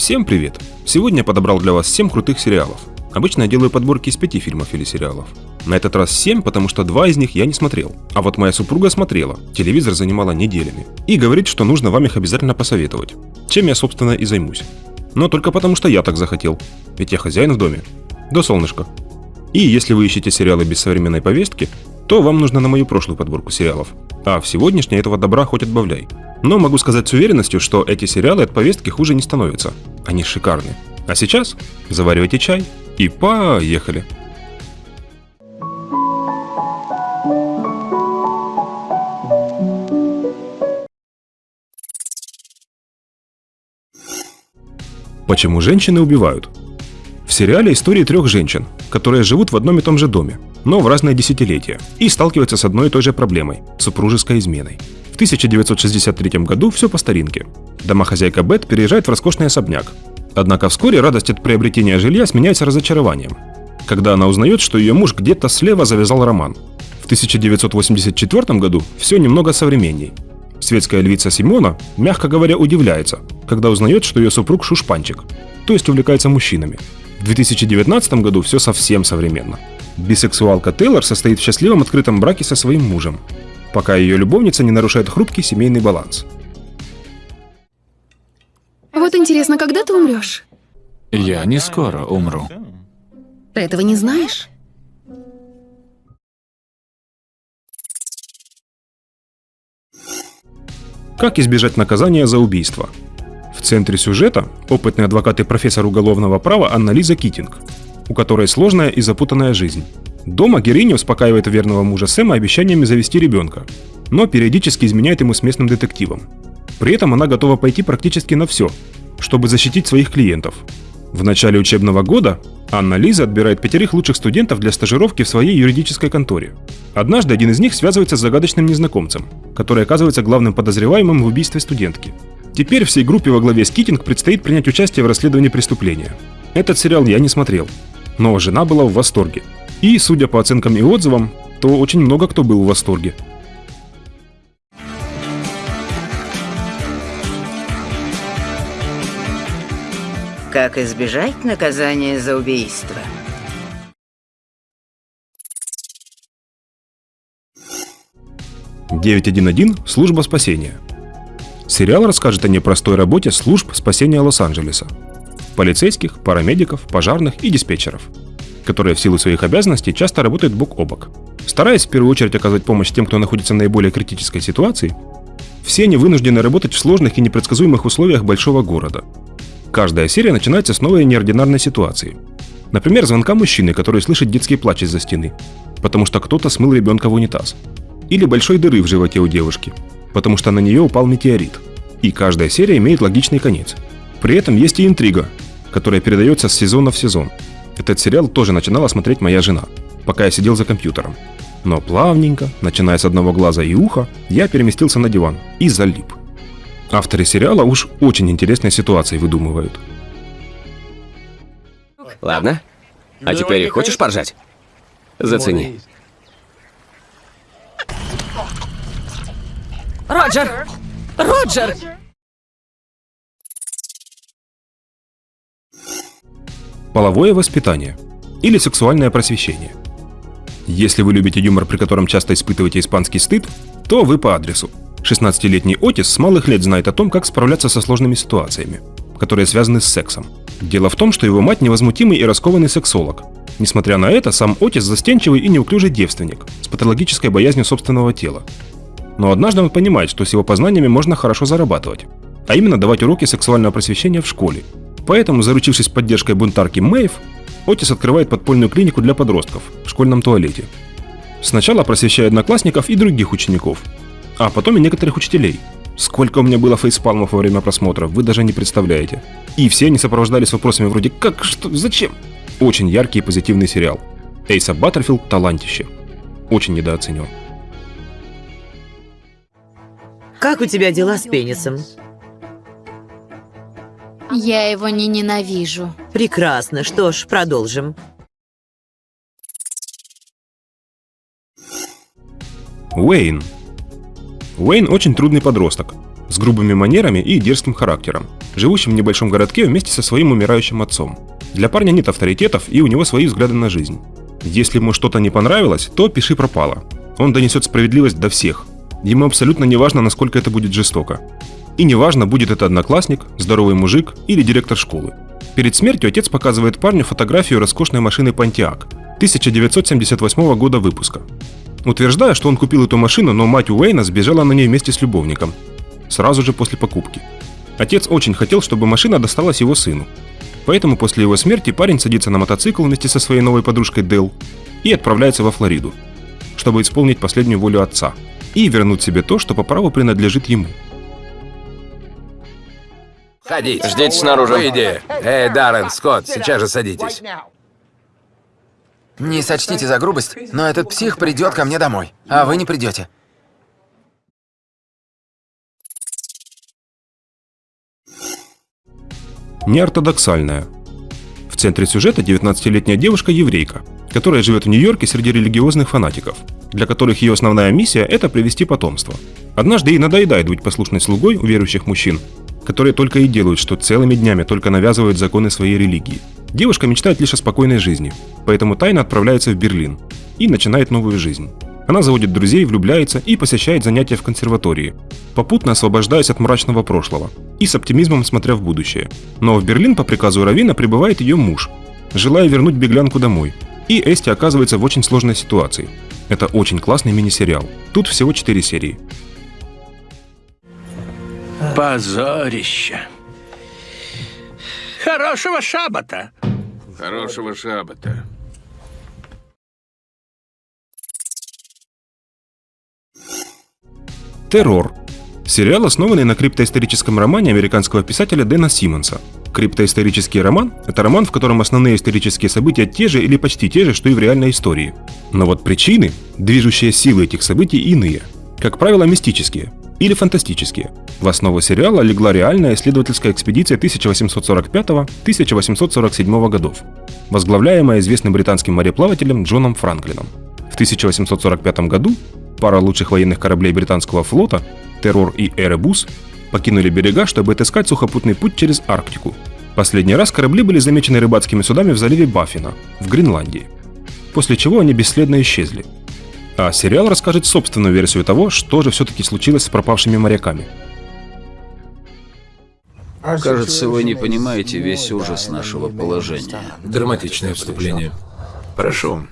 Всем привет! Сегодня я подобрал для вас 7 крутых сериалов. Обычно я делаю подборки из 5 фильмов или сериалов. На этот раз 7, потому что два из них я не смотрел. А вот моя супруга смотрела, телевизор занимала неделями. И говорит, что нужно вам их обязательно посоветовать. Чем я, собственно, и займусь. Но только потому, что я так захотел. Ведь я хозяин в доме. До солнышка. И если вы ищете сериалы без современной повестки, то вам нужно на мою прошлую подборку сериалов. А в сегодняшней этого добра хоть отбавляй. Но могу сказать с уверенностью, что эти сериалы от повестки хуже не становятся. Они шикарны. А сейчас заваривайте чай и поехали. Почему женщины убивают? В сериале истории трех женщин, которые живут в одном и том же доме, но в разные десятилетия, и сталкиваются с одной и той же проблемой – супружеской изменой. В 1963 году все по старинке. Домохозяйка Бет переезжает в роскошный особняк. Однако вскоре радость от приобретения жилья сменяется разочарованием, когда она узнает, что ее муж где-то слева завязал роман. В 1984 году все немного современней. Светская львица Симона, мягко говоря, удивляется, когда узнает, что ее супруг шушпанчик, то есть увлекается мужчинами. В 2019 году все совсем современно. Бисексуалка Тейлор состоит в счастливом открытом браке со своим мужем, пока ее любовница не нарушает хрупкий семейный баланс. Вот интересно, когда ты умрешь? Я не скоро умру. Ты этого не знаешь? Как избежать наказания за убийство? В центре сюжета опытный адвокат и профессор уголовного права Анна-Лиза Китинг, у которой сложная и запутанная жизнь. Дома героиня успокаивает верного мужа Сэма обещаниями завести ребенка, но периодически изменяет ему с местным детективом. При этом она готова пойти практически на все, чтобы защитить своих клиентов. В начале учебного года Анна Лиза отбирает пятерых лучших студентов для стажировки в своей юридической конторе. Однажды один из них связывается с загадочным незнакомцем, который оказывается главным подозреваемым в убийстве студентки. Теперь всей группе во главе с Китинг предстоит принять участие в расследовании преступления. Этот сериал я не смотрел, но жена была в восторге. И, судя по оценкам и отзывам, то очень много кто был в восторге. Как избежать наказания за убийство? «911. Служба спасения». Сериал расскажет о непростой работе служб спасения Лос-Анджелеса. Полицейских, парамедиков, пожарных и диспетчеров, которые в силу своих обязанностей часто работают бок о бок. Стараясь в первую очередь оказать помощь тем, кто находится в наиболее критической ситуации, все они вынуждены работать в сложных и непредсказуемых условиях большого города. Каждая серия начинается с новой неординарной ситуации. Например, звонка мужчины, который слышит детский плач из-за стены, потому что кто-то смыл ребенка в унитаз. Или большой дыры в животе у девушки, потому что на нее упал метеорит. И каждая серия имеет логичный конец. При этом есть и интрига, которая передается с сезона в сезон. Этот сериал тоже начинала смотреть моя жена, пока я сидел за компьютером. Но плавненько, начиная с одного глаза и уха, я переместился на диван и залип. Авторы сериала уж очень интересные ситуации выдумывают. Ладно. А теперь хочешь поржать? Зацени. Роджер! Роджер! Половое воспитание или сексуальное просвещение. Если вы любите юмор, при котором часто испытываете испанский стыд, то вы по адресу. 16-летний Отис с малых лет знает о том, как справляться со сложными ситуациями, которые связаны с сексом. Дело в том, что его мать невозмутимый и раскованный сексолог. Несмотря на это, сам Отис застенчивый и неуклюжий девственник с патологической боязнью собственного тела. Но однажды он понимает, что с его познаниями можно хорошо зарабатывать, а именно давать уроки сексуального просвещения в школе. Поэтому, заручившись поддержкой бунтарки Мэйв, Отис открывает подпольную клинику для подростков в школьном туалете. Сначала просвещая одноклассников и других учеников, а потом и некоторых учителей. Сколько у меня было фейспалмов во время просмотра, вы даже не представляете. И все они сопровождались вопросами вроде «Как? Что? Зачем?» Очень яркий и позитивный сериал. Эйса Баттерфилд – талантище. Очень недооценен. Как у тебя дела с пенисом? Я его не ненавижу. Прекрасно. Что ж, продолжим. Уэйн. Уэйн очень трудный подросток. с грубыми манерами и дерзким характером, живущим в небольшом городке вместе со своим умирающим отцом. Для парня нет авторитетов и у него свои взгляды на жизнь. Если ему что-то не понравилось, то пиши пропало. Он донесет справедливость до всех. Ему абсолютно не важно, насколько это будет жестоко. И не важно, будет это одноклассник, здоровый мужик или директор школы. Перед смертью отец показывает парню фотографию роскошной машины Pontiac 1978 года выпуска. Утверждая, что он купил эту машину, но мать Уэйна сбежала на ней вместе с любовником. Сразу же после покупки. Отец очень хотел, чтобы машина досталась его сыну. Поэтому после его смерти парень садится на мотоцикл вместе со своей новой подружкой Дэл и отправляется во Флориду, чтобы исполнить последнюю волю отца и вернуть себе то, что по праву принадлежит ему. Ходите. Ждите снаружи. Выйди. Эй, Даррен, Скотт, сейчас же садитесь. Не сочтите за грубость, но этот псих придет ко мне домой, а вы не придете. Неортодоксальная. В центре сюжета 19-летняя девушка-еврейка, которая живет в Нью-Йорке среди религиозных фанатиков, для которых ее основная миссия – это привести потомство. Однажды ей надоедает быть послушной слугой у верующих мужчин, которые только и делают, что целыми днями только навязывают законы своей религии. Девушка мечтает лишь о спокойной жизни, поэтому тайно отправляется в Берлин и начинает новую жизнь. Она заводит друзей, влюбляется и посещает занятия в консерватории, попутно освобождаясь от мрачного прошлого и с оптимизмом смотря в будущее. Но в Берлин по приказу Равина прибывает ее муж, желая вернуть беглянку домой. И Эсти оказывается в очень сложной ситуации. Это очень классный мини-сериал. Тут всего 4 серии. Позорище. Хорошего шабата. Хорошего шабата. Террор. Сериал, основанный на криптоисторическом романе американского писателя Дэна Симмонса. Криптоисторический роман – это роман, в котором основные исторические события те же или почти те же, что и в реальной истории. Но вот причины, движущие силы этих событий иные. Как правило, мистические или фантастические. В основу сериала легла реальная исследовательская экспедиция 1845-1847 годов, возглавляемая известным британским мореплавателем Джоном Франклином. В 1845 году пара лучших военных кораблей британского флота «Террор» и «Эребус» покинули берега, чтобы отыскать сухопутный путь через Арктику. Последний раз корабли были замечены рыбацкими судами в заливе Баффина, в Гренландии. После чего они бесследно исчезли. А сериал расскажет собственную версию того, что же все-таки случилось с пропавшими моряками. Кажется, вы не понимаете весь ужас нашего положения. Драматичное вступление. Прошу.